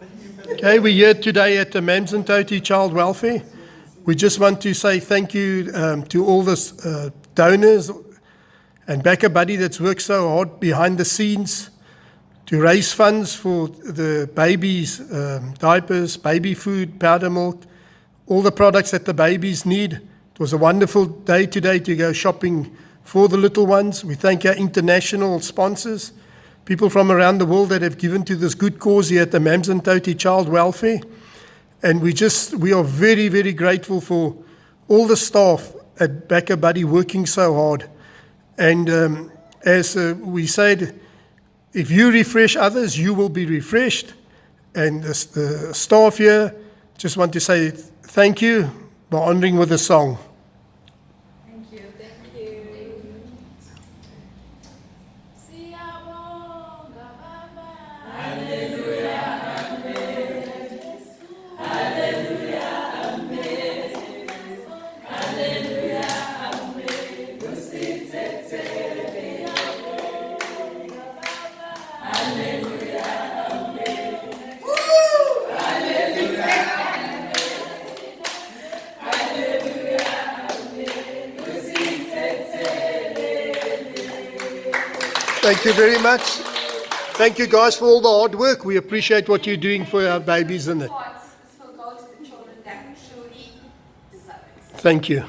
Okay, we're here today at the Mams Child Welfare. We just want to say thank you um, to all the uh, donors and BackaBuddy that's worked so hard behind the scenes to raise funds for the babies' um, diapers, baby food, powder milk, all the products that the babies need. It was a wonderful day today to go shopping for the little ones. We thank our international sponsors, people from around the world that have given to this good cause here at the Mams and Toti Child Welfare. And we just, we are very, very grateful for all the staff at BackaBuddy working so hard. And um, as uh, we said, if you refresh others, you will be refreshed. And the, the staff here just want to say thank you by honoring with a song. Thank you. Thank you. Thank you very much. Thank you guys for all the hard work. We appreciate what you're doing for our babies and it. Hearts, this will go to the children that truly deserve it. Thank you.